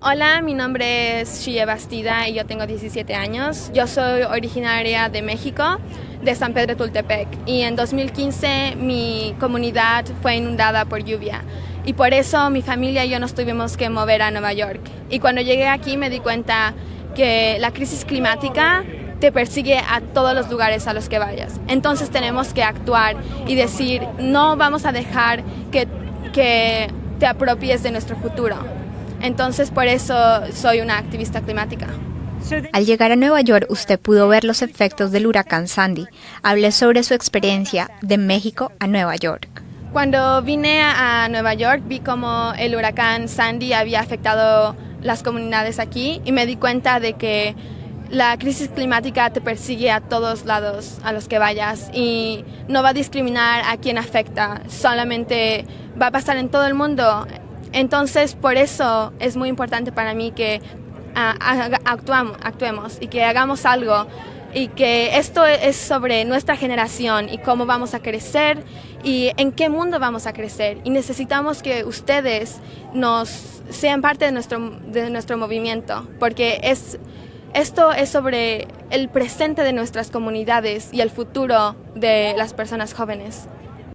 Hola, mi nombre es Shia Bastida y yo tengo 17 años. Yo soy originaria de México, de San Pedro Tultepec, y en 2015 mi comunidad fue inundada por lluvia. Y por eso mi familia y yo nos tuvimos que mover a Nueva York. Y cuando llegué aquí me di cuenta que la crisis climática te persigue a todos los lugares a los que vayas. Entonces tenemos que actuar y decir, no vamos a dejar que, que te apropies de nuestro futuro. Entonces por eso soy una activista climática. Al llegar a Nueva York, usted pudo ver los efectos del huracán Sandy. Hable sobre su experiencia de México a Nueva York. Cuando vine a Nueva York vi cómo el huracán Sandy había afectado las comunidades aquí y me di cuenta de que la crisis climática te persigue a todos lados a los que vayas y no va a discriminar a quien afecta, solamente va a pasar en todo el mundo. Entonces, por eso es muy importante para mí que uh, actuamos, actuemos y que hagamos algo y que esto es sobre nuestra generación y cómo vamos a crecer y en qué mundo vamos a crecer. Y necesitamos que ustedes nos sean parte de nuestro, de nuestro movimiento, porque es, esto es sobre el presente de nuestras comunidades y el futuro de las personas jóvenes.